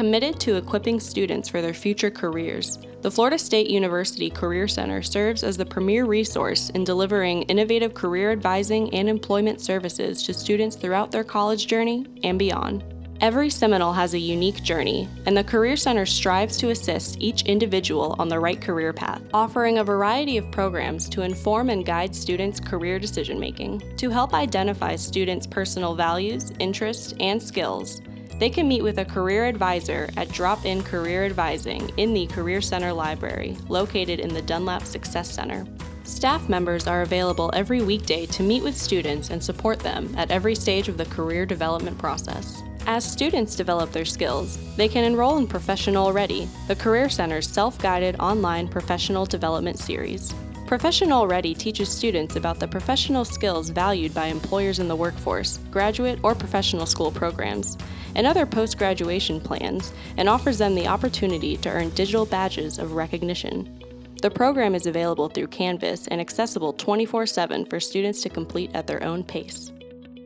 Committed to equipping students for their future careers, the Florida State University Career Center serves as the premier resource in delivering innovative career advising and employment services to students throughout their college journey and beyond. Every Seminole has a unique journey, and the Career Center strives to assist each individual on the right career path, offering a variety of programs to inform and guide students' career decision making. To help identify students' personal values, interests, and skills, they can meet with a career advisor at Drop In Career Advising in the Career Center Library, located in the Dunlap Success Center. Staff members are available every weekday to meet with students and support them at every stage of the career development process. As students develop their skills, they can enroll in ProfessioNole Ready, the Career Center's self-guided online professional development series. ProfessioNole Ready teaches students about the professional skills valued by employers in the workforce, graduate or professional school programs, and other post-graduation plans, and offers them the opportunity to earn digital badges of recognition. The program is available through Canvas and accessible 24-7 for students to complete at their own pace.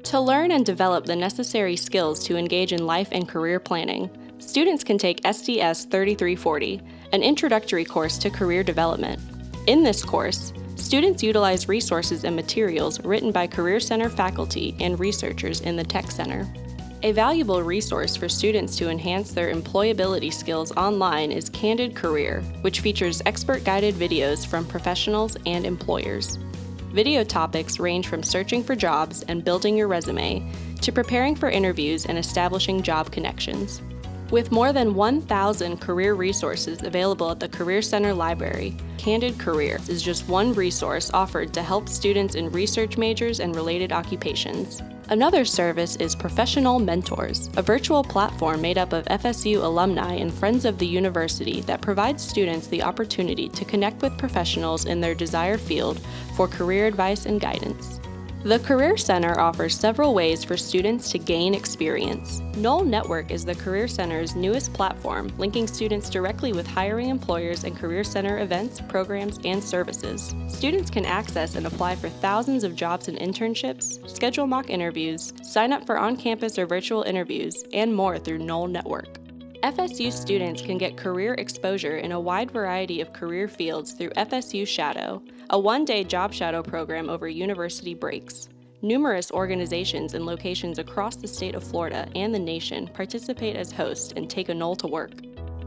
To learn and develop the necessary skills to engage in life and career planning, students can take SDS 3340, an introductory course to career development. In this course, students utilize resources and materials written by Career Center faculty and researchers in the Tech Center. A valuable resource for students to enhance their employability skills online is Candid Career, which features expert-guided videos from professionals and employers. Video topics range from searching for jobs and building your resume to preparing for interviews and establishing job connections. With more than 1,000 career resources available at the Career Center Library, Candid Career is just one resource offered to help students in research majors and related occupations. Another service is ProfessioNole Mentors, a virtual platform made up of FSU alumni and friends of the university that provides students the opportunity to connect with professionals in their desired field for career advice and guidance. The Career Center offers several ways for students to gain experience. Nole Network is the Career Center's newest platform, linking students directly with hiring employers and Career Center events, programs, and services. Students can access and apply for thousands of jobs and internships, schedule mock interviews, sign up for on-campus or virtual interviews, and more through Nole Network. FSU students can get career exposure in a wide variety of career fields through FSU Shadow, a one-day job shadow program over university breaks. Numerous organizations and locations across the state of Florida and the nation participate as hosts and take a Nole to work.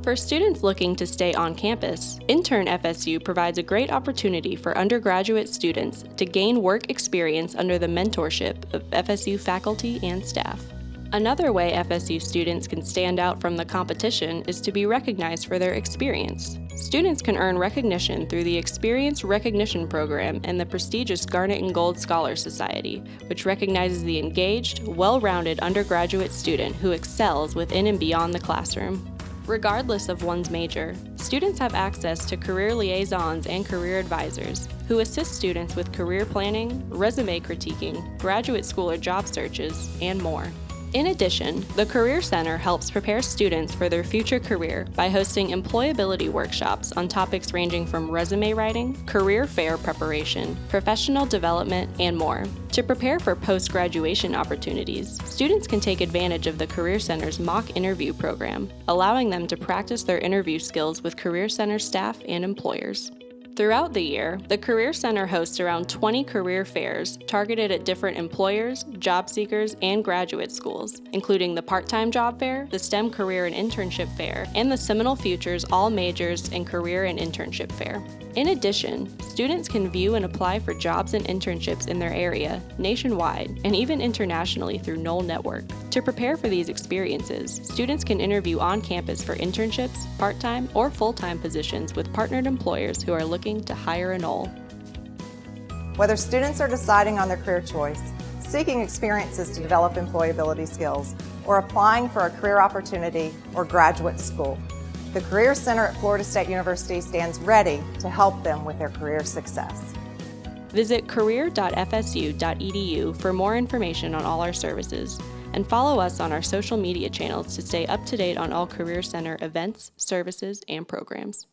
For students looking to stay on campus, Intern FSU provides a great opportunity for undergraduate students to gain work experience under the mentorship of FSU faculty and staff. Another way FSU students can stand out from the competition is to be recognized for their experience. Students can earn recognition through the Experience Recognition Program and the prestigious Garnet and Gold Scholar Society, which recognizes the engaged, well-rounded undergraduate student who excels within and beyond the classroom. Regardless of one's major, students have access to career liaisons and career advisors who assist students with career planning, resume critiquing, graduate school or job searches, and more. In addition, the Career Center helps prepare students for their future career by hosting employability workshops on topics ranging from resume writing, career fair preparation, professional development, and more. To prepare for post-graduation opportunities, students can take advantage of the Career Center's mock interview program, allowing them to practice their interview skills with Career Center staff and employers. Throughout the year, the Career Center hosts around 20 career fairs targeted at different employers, job seekers, and graduate schools, including the Part-Time Job Fair, the STEM Career and Internship Fair, and the Seminole Futures All Majors and Career and Internship Fair. In addition, students can view and apply for jobs and internships in their area, nationwide, and even internationally through Nole Network. To prepare for these experiences, students can interview on campus for internships, part-time, or full-time positions with partnered employers who are looking to hire a Nole. Whether students are deciding on their career choice, seeking experiences to develop employability skills, or applying for a career opportunity or graduate school, the Career Center at Florida State University stands ready to help them with their career success. Visit career.fsu.edu for more information on all our services, and follow us on our social media channels to stay up to date on all Career Center events, services, and programs.